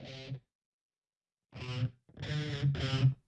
Thank you.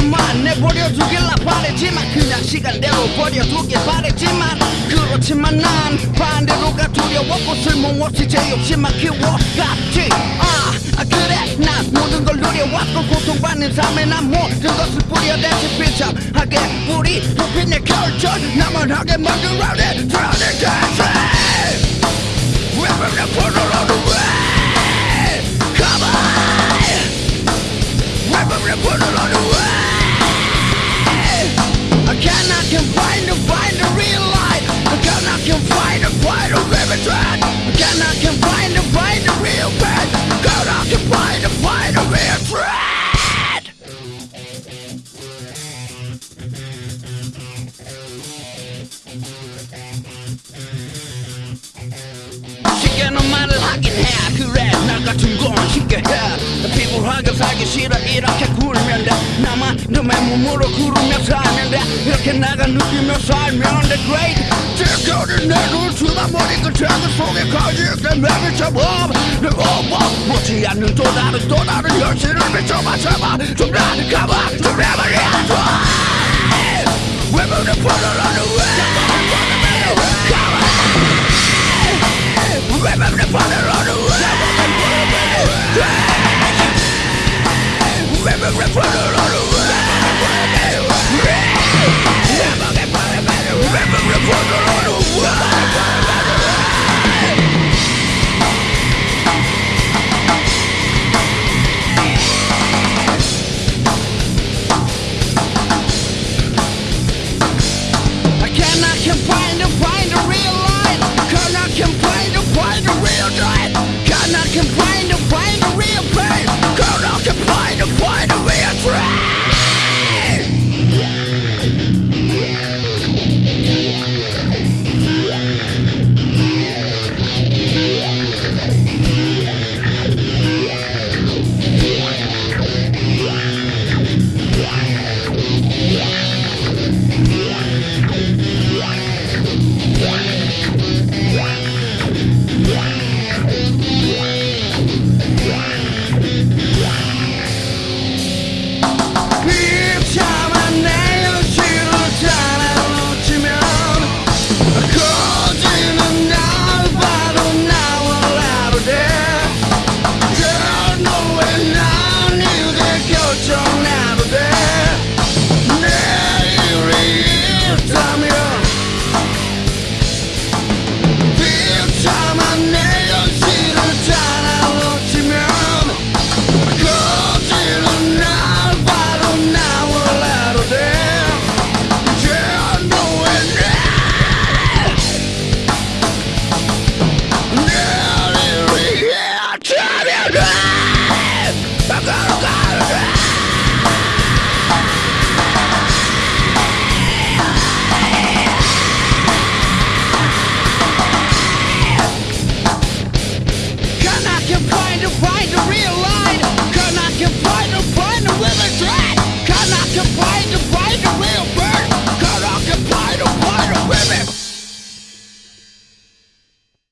나를 그만 내버려 두길라 바랬지만 그냥 시간대로 버려두길 바랬지만 그렇지만 난 반대로가 두려웠고 쓸모없이 제 욕심만 키워갔지 아 아, 그래. 난 모든 걸 누려왔고 고통받는 삶에 난 모든 것을 뿌려대지 비참하게 우리 높인 내 결절 나만 하게 만든 라운드 드라운드 캐치 We're the put on the way. Come on. We're the put on the way cannot can find to find the real light I cannot can find to find a living trend I cannot can find to find the real pain I cannot can find to find a real trend 쉽게는 말을 하긴 해 그래 나 같은 건 쉽게 해 피부하게 살기 싫어 이렇게 굴면 돼 나만 너의 몸으로 구르며 살면 돼 Knækker nu de med sejl mere the great Tilskriv din net uden tvivl Må de kan tænke Slug i køjt i glem Hvad vi tager op Det råber Må til jer nu Stå der det stå der det Hjør til det Vi tømmer tømmer Som der det kommer We're moving to put it on the way. Come on We're to put it on the way. We're moving to put it on the way. memorable